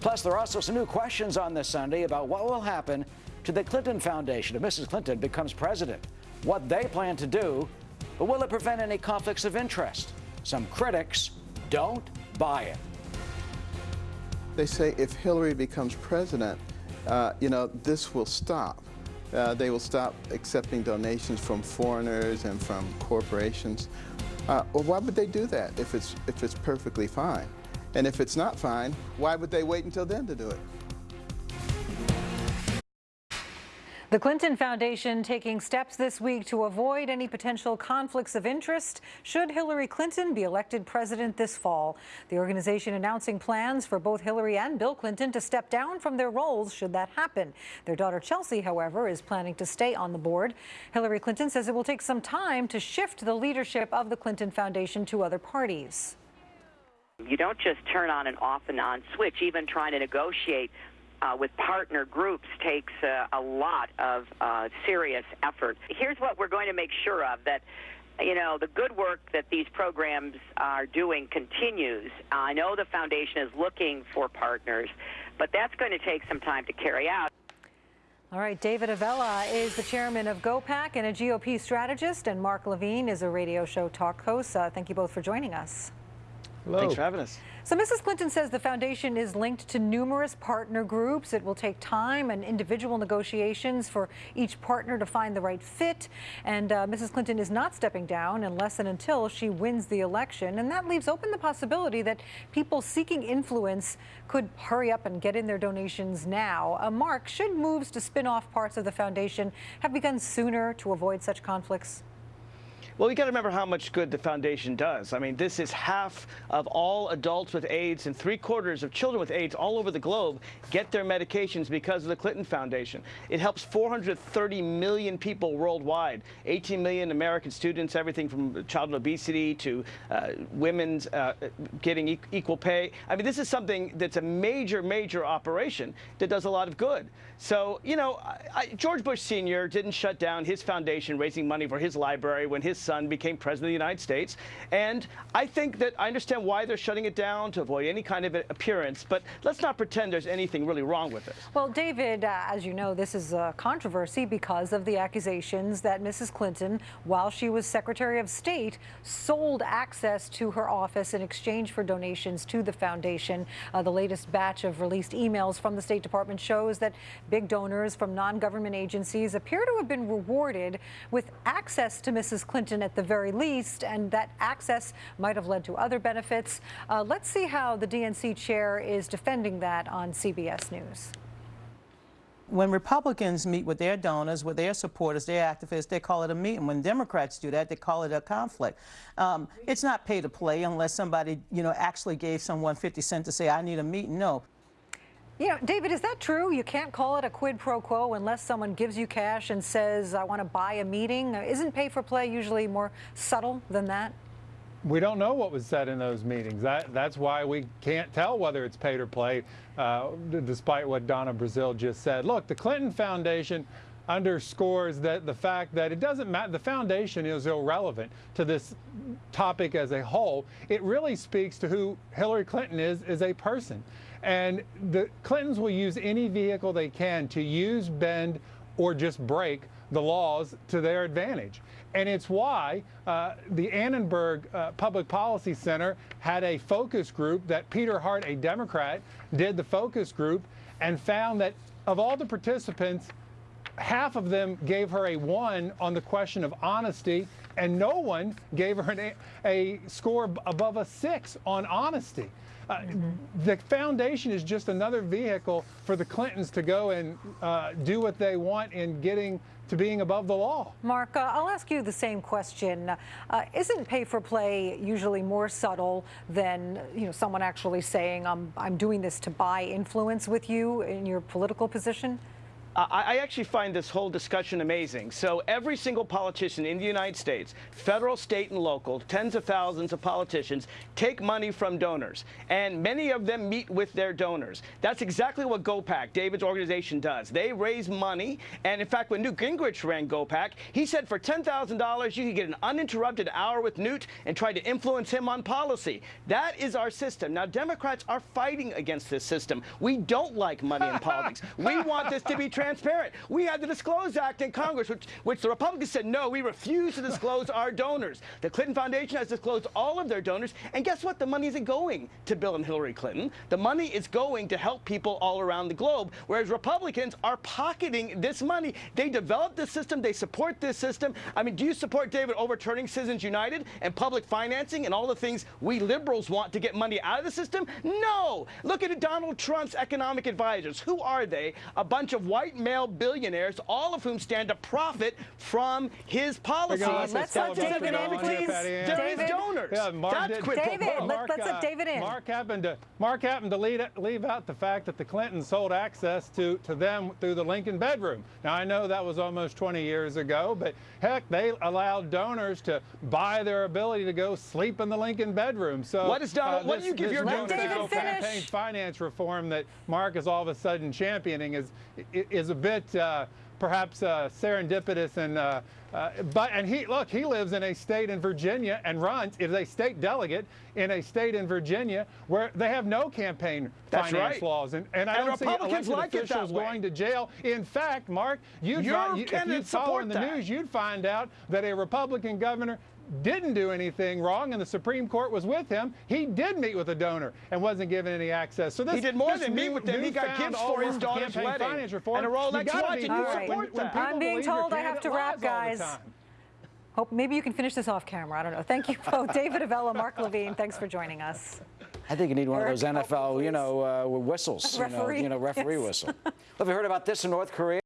Plus, there are also some new questions on this Sunday about what will happen to the Clinton Foundation if Mrs. Clinton becomes president, what they plan to do, but will it prevent any conflicts of interest? Some critics don't buy it. They say if Hillary becomes president, uh, you know, this will stop. Uh, they will stop accepting donations from foreigners and from corporations. Uh, well, why would they do that if it's, if it's perfectly fine? And if it's not fine, why would they wait until then to do it? The Clinton Foundation taking steps this week to avoid any potential conflicts of interest should Hillary Clinton be elected president this fall. The organization announcing plans for both Hillary and Bill Clinton to step down from their roles should that happen. Their daughter Chelsea, however, is planning to stay on the board. Hillary Clinton says it will take some time to shift the leadership of the Clinton Foundation to other parties. You don't just turn on and off and on switch, even trying to negotiate uh, with partner groups takes uh, a lot of uh, serious effort. Here's what we're going to make sure of that. You know, the good work that these programs are doing continues. I know the foundation is looking for partners, but that's going to take some time to carry out. All right, David Avella is the chairman of GOPAC and a GOP strategist, and Mark Levine is a radio show talk host. Uh, thank you both for joining us. Hello. Thanks for having us. So Mrs. Clinton says the foundation is linked to numerous partner groups. It will take time and individual negotiations for each partner to find the right fit. And uh, Mrs. Clinton is not stepping down unless and until she wins the election. And that leaves open the possibility that people seeking influence could hurry up and get in their donations now. Uh, Mark, should moves to spin off parts of the foundation have begun sooner to avoid such conflicts? Well, you got to remember how much good the foundation does. I mean, this is half of all adults with AIDS and three quarters of children with AIDS all over the globe get their medications because of the Clinton Foundation. It helps 430 million people worldwide, 18 million American students, everything from child obesity to uh, women's uh, getting equal pay. I mean, this is something that's a major, major operation that does a lot of good. So, you know, I, George Bush Sr. didn't shut down his foundation raising money for his library when his son became president of the United States. And I think that I understand why they're shutting it down to avoid any kind of appearance, but let's not pretend there's anything really wrong with it. Well, David, uh, as you know, this is a controversy because of the accusations that Mrs. Clinton, while she was Secretary of State, sold access to her office in exchange for donations to the foundation. Uh, the latest batch of released emails from the State Department shows that big donors from non-government agencies appear to have been rewarded with access to Mrs. Clinton at the very least, and that access might have led to other benefits. Uh, let's see how the DNC chair is defending that on CBS News when Republicans meet with their donors, with their supporters, their activists, they call it a meeting. When Democrats do that, they call it a conflict. Um, it's not pay to play unless somebody, you know, actually gave someone 50 cents to say, I need a meeting. No. You know, David, is that true? You can't call it a quid pro quo unless someone gives you cash and says, I want to buy a meeting. Isn't pay for play usually more subtle than that? We don't know what was said in those meetings. That, that's why we can't tell whether it's pay or play, uh, despite what Donna Brazile just said. Look, the Clinton Foundation underscores that the fact that it doesn't matter, the foundation is irrelevant to this topic as a whole. It really speaks to who Hillary Clinton is as a person. And the Clintons will use any vehicle they can to use, bend, or just break the laws to their advantage. And it's why uh, the Annenberg uh, Public Policy Center had a focus group that Peter Hart, a Democrat, did the focus group and found that of all the participants, half of them gave her a one on the question of honesty, and no one gave her an, a score above a six on honesty. Mm -hmm. The foundation is just another vehicle for the Clintons to go and uh, do what they want in getting to being above the law. Mark, uh, I'll ask you the same question. Uh, isn't pay for play usually more subtle than you know someone actually saying I'm I'm doing this to buy influence with you in your political position? I, actually find this whole discussion amazing. So every single politician in the United States, federal, state, and local, tens of thousands of politicians, take money from donors. And many of them meet with their donors. That's exactly what GoPac, David's organization, does. They raise money. And in fact, when Newt Gingrich ran GoPac, he said for $10,000, you could get an uninterrupted hour with Newt and try to influence him on policy. That is our system. Now, Democrats are fighting against this system. We don't like money in politics. We want this to be transparent. We had the Disclose Act in Congress, which, which the Republicans said, no, we refuse to disclose our donors. The Clinton Foundation has disclosed all of their donors. And guess what? The money isn't going to Bill and Hillary Clinton. The money is going to help people all around the globe, whereas Republicans are pocketing this money. They developed this system. They support this system. I mean, do you support, David, overturning Citizens United and public financing and all the things we liberals want to get money out of the system? No. Look at Donald Trump's economic advisors. Who are they? A bunch of white male billionaires, all of whom stand to profit from his policies. Let's Let's let David in, please. They're his donors. Yeah, Mark That's did- David, quo. let- let's let uh, David in. Mark happened to Mark happened to lead, leave out the fact that the Clintons sold access to, to them through the Lincoln bedroom. Now I know that was almost 20 years ago, but heck, they allowed donors to buy their ability to go sleep in the Lincoln bedroom. So What is Donald- uh, what do you give your donors to David finish? campaign finance reform that Mark is all of a sudden championing is is a bit. Uh, perhaps uh, serendipitous and uh, uh, but and he look he lives in a state in Virginia and runs is a state delegate in a state in Virginia where they have no campaign That's finance right. laws and, and I And don't see Republicans elected like it that officials going to jail. In fact, Mark, you'd Your find, you, if you follow in the that. news, you'd find out that a Republican governor didn't do anything wrong and the Supreme Court was with him. He did meet with a donor and wasn't given any access. So this He did more this than meet new- with them. He got newfound gifts for his all-around daughter's campaign wedding finance reform, and a Rolex you gotta watch, be and you fair. support when, when that. I'm being told I have to wrap, lies all the guys. time. Hope maybe you can finish this off camera. I don't know. Thank you both, David Avella, Mark Levine. Thanks for joining us. I think you need one of those help me, NFL, you know, uh, whistles, you know, Referee. you know, referee Yes. whistle. Have you heard about this in North Korea?